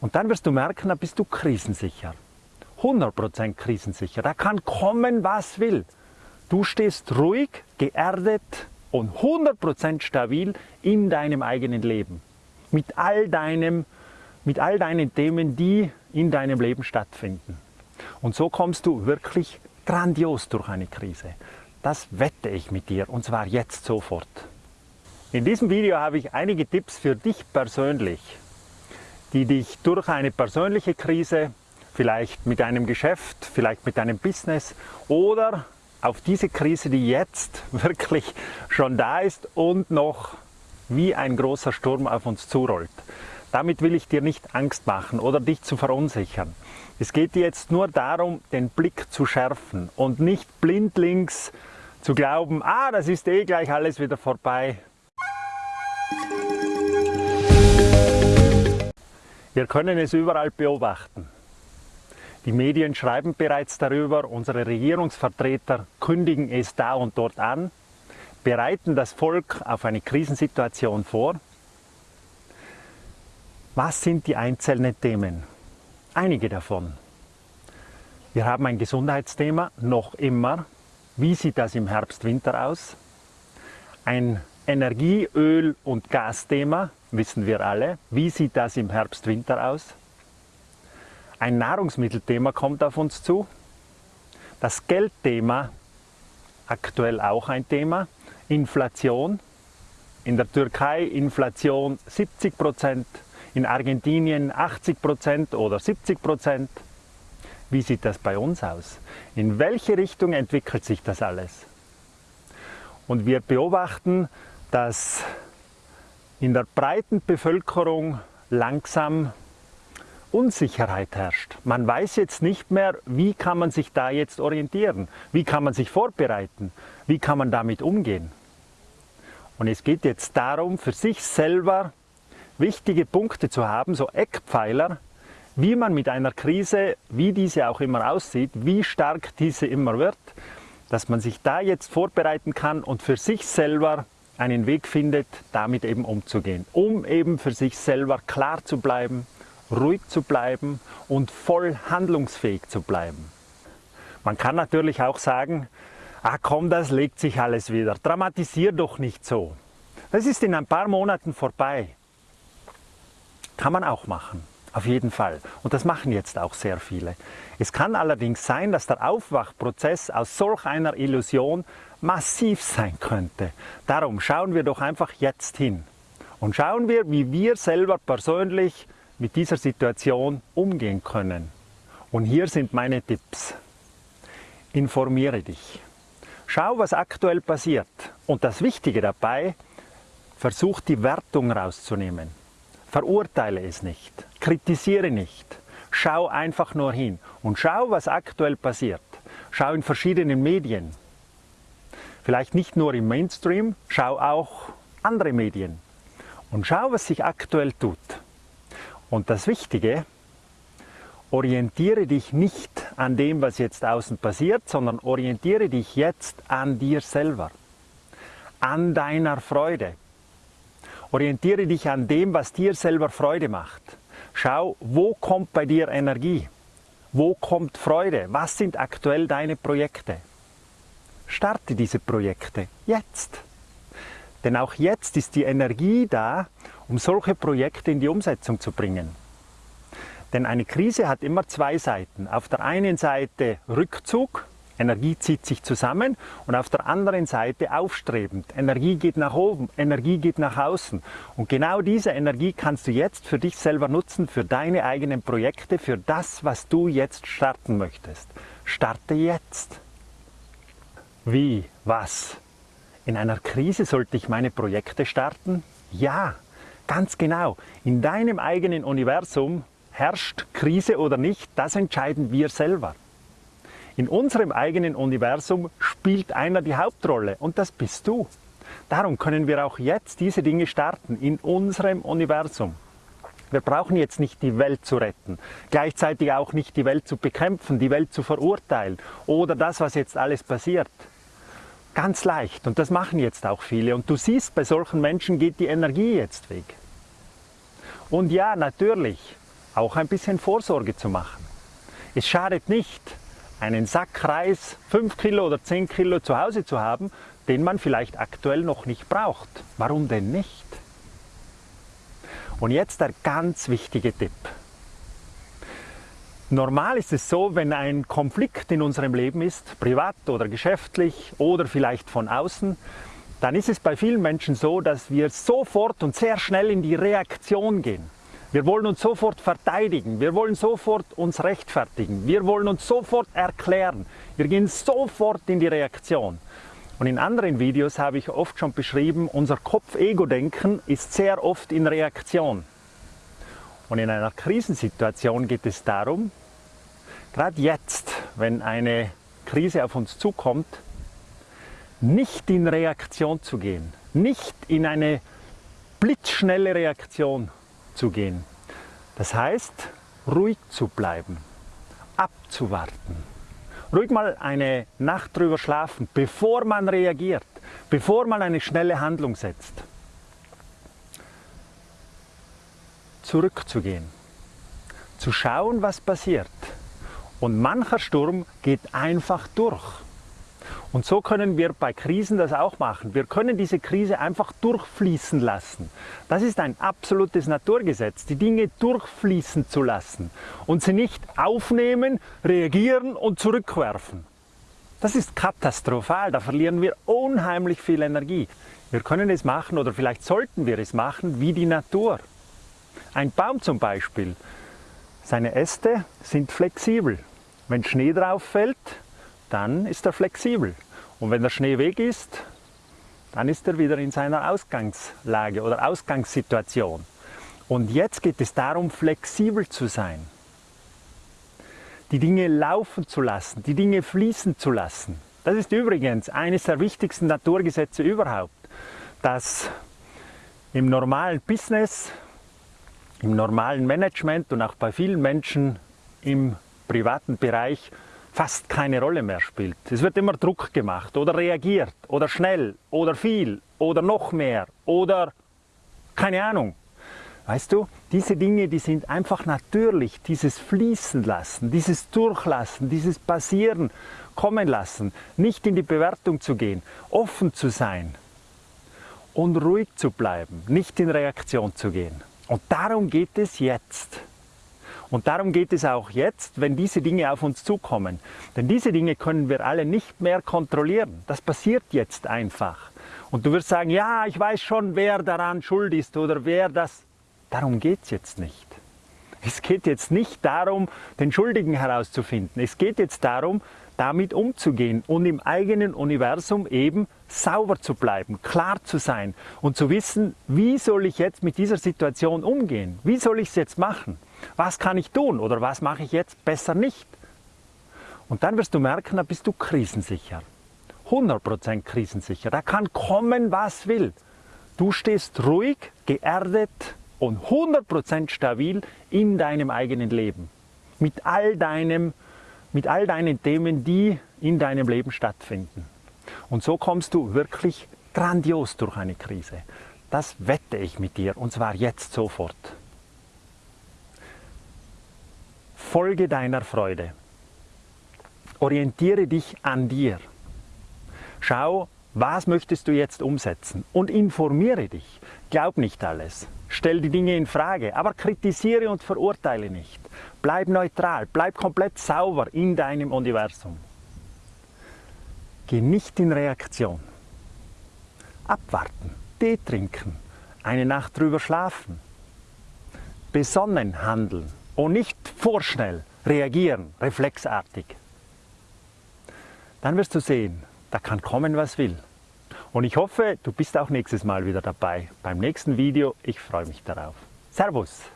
Und dann wirst du merken, da bist du krisensicher. 100% krisensicher. Da kann kommen, was will. Du stehst ruhig, geerdet und 100% stabil in deinem eigenen Leben. Mit all, deinem, mit all deinen Themen, die in deinem Leben stattfinden. Und so kommst du wirklich grandios durch eine Krise. Das wette ich mit dir und zwar jetzt sofort. In diesem Video habe ich einige Tipps für dich persönlich, die dich durch eine persönliche Krise, vielleicht mit einem Geschäft, vielleicht mit deinem Business oder auf diese Krise, die jetzt wirklich schon da ist und noch wie ein großer Sturm auf uns zurollt. Damit will ich dir nicht Angst machen oder dich zu verunsichern. Es geht jetzt nur darum, den Blick zu schärfen und nicht blindlings zu glauben, ah, das ist eh gleich alles wieder vorbei. Wir können es überall beobachten. Die Medien schreiben bereits darüber, unsere Regierungsvertreter kündigen es da und dort an, bereiten das Volk auf eine Krisensituation vor. Was sind die einzelnen Themen? Einige davon. Wir haben ein Gesundheitsthema, noch immer. Wie sieht das im Herbst-Winter aus? Ein Energie-, Öl- und Gasthema, wissen wir alle. Wie sieht das im Herbst-Winter aus? Ein Nahrungsmittelthema kommt auf uns zu. Das Geldthema, aktuell auch ein Thema. Inflation. In der Türkei Inflation 70 Prozent, in Argentinien 80 Prozent oder 70 Prozent. Wie sieht das bei uns aus? In welche Richtung entwickelt sich das alles? Und wir beobachten, dass in der breiten Bevölkerung langsam Unsicherheit herrscht. Man weiß jetzt nicht mehr, wie kann man sich da jetzt orientieren, wie kann man sich vorbereiten, wie kann man damit umgehen. Und es geht jetzt darum, für sich selber wichtige Punkte zu haben, so Eckpfeiler, wie man mit einer Krise, wie diese auch immer aussieht, wie stark diese immer wird, dass man sich da jetzt vorbereiten kann und für sich selber einen Weg findet, damit eben umzugehen, um eben für sich selber klar zu bleiben, ruhig zu bleiben und voll handlungsfähig zu bleiben. Man kann natürlich auch sagen, ah komm, das legt sich alles wieder, dramatisier doch nicht so. Das ist in ein paar Monaten vorbei. Kann man auch machen, auf jeden Fall. Und das machen jetzt auch sehr viele. Es kann allerdings sein, dass der Aufwachprozess aus solch einer Illusion massiv sein könnte. Darum schauen wir doch einfach jetzt hin und schauen wir, wie wir selber persönlich mit dieser Situation umgehen können. Und hier sind meine Tipps. Informiere dich. Schau, was aktuell passiert. Und das Wichtige dabei, versuch die Wertung rauszunehmen. Verurteile es nicht. Kritisiere nicht. Schau einfach nur hin und schau, was aktuell passiert. Schau in verschiedenen Medien. Vielleicht nicht nur im Mainstream, schau auch andere Medien. Und schau, was sich aktuell tut. Und das Wichtige, orientiere dich nicht an dem, was jetzt außen passiert, sondern orientiere dich jetzt an dir selber, an deiner Freude. Orientiere dich an dem, was dir selber Freude macht. Schau, wo kommt bei dir Energie? Wo kommt Freude? Was sind aktuell deine Projekte? Starte diese Projekte jetzt. Denn auch jetzt ist die Energie da, um solche Projekte in die Umsetzung zu bringen. Denn eine Krise hat immer zwei Seiten. Auf der einen Seite Rückzug, Energie zieht sich zusammen und auf der anderen Seite aufstrebend. Energie geht nach oben, Energie geht nach außen. Und genau diese Energie kannst du jetzt für dich selber nutzen, für deine eigenen Projekte, für das, was du jetzt starten möchtest. Starte jetzt. Wie? Was? In einer Krise sollte ich meine Projekte starten? Ja, Ganz genau. In deinem eigenen Universum herrscht Krise oder nicht, das entscheiden wir selber. In unserem eigenen Universum spielt einer die Hauptrolle und das bist du. Darum können wir auch jetzt diese Dinge starten in unserem Universum. Wir brauchen jetzt nicht die Welt zu retten, gleichzeitig auch nicht die Welt zu bekämpfen, die Welt zu verurteilen oder das, was jetzt alles passiert. Ganz leicht und das machen jetzt auch viele und du siehst, bei solchen Menschen geht die Energie jetzt weg. Und ja, natürlich, auch ein bisschen Vorsorge zu machen. Es schadet nicht, einen Sack Reis 5 Kilo oder 10 Kilo zu Hause zu haben, den man vielleicht aktuell noch nicht braucht. Warum denn nicht? Und jetzt der ganz wichtige Tipp. Normal ist es so, wenn ein Konflikt in unserem Leben ist, privat oder geschäftlich oder vielleicht von außen, dann ist es bei vielen Menschen so, dass wir sofort und sehr schnell in die Reaktion gehen. Wir wollen uns sofort verteidigen, wir wollen sofort uns rechtfertigen, wir wollen uns sofort erklären. Wir gehen sofort in die Reaktion. Und in anderen Videos habe ich oft schon beschrieben, unser Kopf-Ego-Denken ist sehr oft in Reaktion. Und in einer Krisensituation geht es darum, gerade jetzt, wenn eine Krise auf uns zukommt, nicht in Reaktion zu gehen, nicht in eine blitzschnelle Reaktion zu. Das heißt, ruhig zu bleiben, abzuwarten. Ruhig mal eine Nacht drüber schlafen, bevor man reagiert, bevor man eine schnelle Handlung setzt. Zurückzugehen, zu schauen, was passiert. Und mancher Sturm geht einfach durch. Und so können wir bei Krisen das auch machen. Wir können diese Krise einfach durchfließen lassen. Das ist ein absolutes Naturgesetz, die Dinge durchfließen zu lassen und sie nicht aufnehmen, reagieren und zurückwerfen. Das ist katastrophal, da verlieren wir unheimlich viel Energie. Wir können es machen oder vielleicht sollten wir es machen wie die Natur. Ein Baum zum Beispiel, seine Äste sind flexibel. Wenn Schnee drauf fällt, dann ist er flexibel. Und wenn der Schnee weg ist, dann ist er wieder in seiner Ausgangslage oder Ausgangssituation. Und jetzt geht es darum, flexibel zu sein. Die Dinge laufen zu lassen, die Dinge fließen zu lassen. Das ist übrigens eines der wichtigsten Naturgesetze überhaupt, dass im normalen Business, im normalen Management und auch bei vielen Menschen im privaten Bereich fast keine Rolle mehr spielt. Es wird immer Druck gemacht oder reagiert oder schnell oder viel oder noch mehr oder keine Ahnung. Weißt du, diese Dinge, die sind einfach natürlich, dieses Fließen lassen, dieses Durchlassen, dieses Passieren kommen lassen, nicht in die Bewertung zu gehen, offen zu sein und ruhig zu bleiben, nicht in Reaktion zu gehen. Und darum geht es jetzt. Und darum geht es auch jetzt, wenn diese Dinge auf uns zukommen. Denn diese Dinge können wir alle nicht mehr kontrollieren. Das passiert jetzt einfach. Und du wirst sagen, ja, ich weiß schon, wer daran schuld ist oder wer das... Darum geht es jetzt nicht. Es geht jetzt nicht darum, den Schuldigen herauszufinden. Es geht jetzt darum, damit umzugehen und im eigenen Universum eben sauber zu bleiben, klar zu sein und zu wissen, wie soll ich jetzt mit dieser Situation umgehen? Wie soll ich es jetzt machen? Was kann ich tun oder was mache ich jetzt besser nicht? Und dann wirst du merken, da bist du krisensicher. 100% krisensicher. Da kann kommen, was will. Du stehst ruhig, geerdet und 100% stabil in deinem eigenen Leben. Mit all, deinem, mit all deinen Themen, die in deinem Leben stattfinden. Und so kommst du wirklich grandios durch eine Krise. Das wette ich mit dir und zwar jetzt sofort. Folge deiner Freude. Orientiere dich an dir. Schau, was möchtest du jetzt umsetzen und informiere dich. Glaub nicht alles. Stell die Dinge in Frage, aber kritisiere und verurteile nicht. Bleib neutral, bleib komplett sauber in deinem Universum. Geh nicht in Reaktion. Abwarten, Tee trinken, eine Nacht drüber schlafen. Besonnen handeln und nicht vorschnell reagieren, reflexartig. Dann wirst du sehen, da kann kommen, was will. Und ich hoffe, du bist auch nächstes Mal wieder dabei beim nächsten Video. Ich freue mich darauf. Servus!